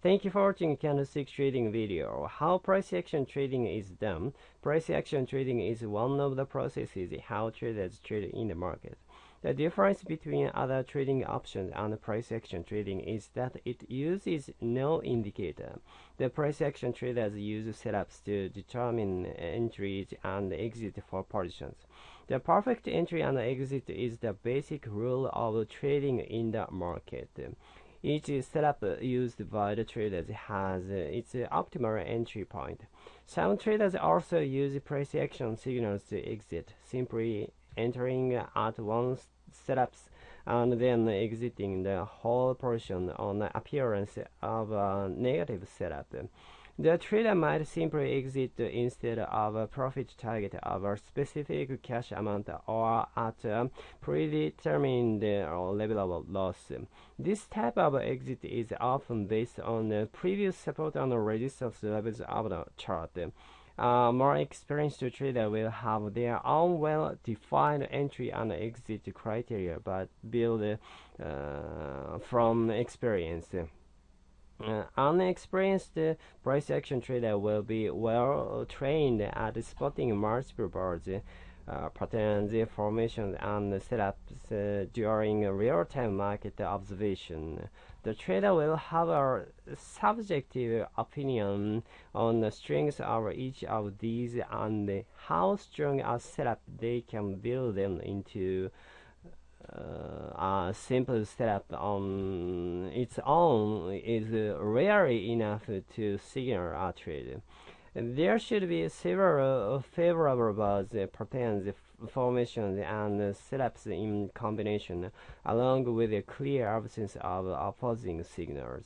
Thank you for watching candlestick trading video. How price action trading is done. Price action trading is one of the processes how traders trade in the market. The difference between other trading options and price action trading is that it uses no indicator. The price action traders use setups to determine entries and exit for positions. The perfect entry and exit is the basic rule of trading in the market. Each setup used by the traders has its optimal entry point. Some traders also use price action signals to exit, simply entering at one setups and then exiting the whole portion on the appearance of a negative setup. The trader might simply exit instead of a profit target of a specific cash amount or at a predetermined level of loss. This type of exit is often based on the previous support and resistance levels of the chart. A more experienced trader will have their own well-defined entry and exit criteria, but build uh, from experience. Uh, unexperienced price action trader will be well trained at spotting multiple uh, patterns, formations, and setups uh, during real-time market observation. The trader will have a subjective opinion on the strengths of each of these and how strong a setup they can build them into uh, a simple setup on its own is rarely enough to signal a trade. There should be several favorable patterns, formations, and setups in combination, along with a clear absence of opposing signals.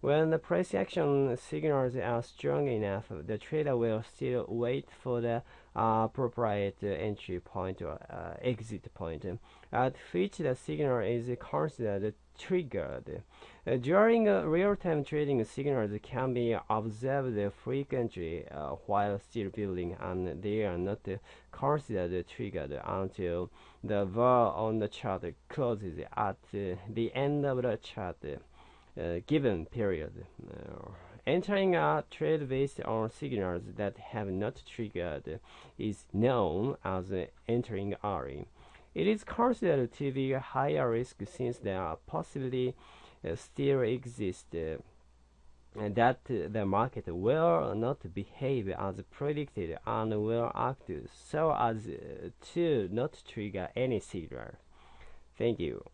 When the price action signals are strong enough, the trader will still wait for the appropriate entry point or uh, exit point, at which the signal is considered triggered. Uh, during uh, real-time trading, signals can be observed frequently uh, while still building, and they are not considered triggered until the bar on the chart closes at the end of the chart given period. Entering a trade based on signals that have not triggered is known as entering early. It is considered to be a higher risk since there are possibly uh, still exists uh, that the market will not behave as predicted and will act so as to not trigger any signal. Thank you.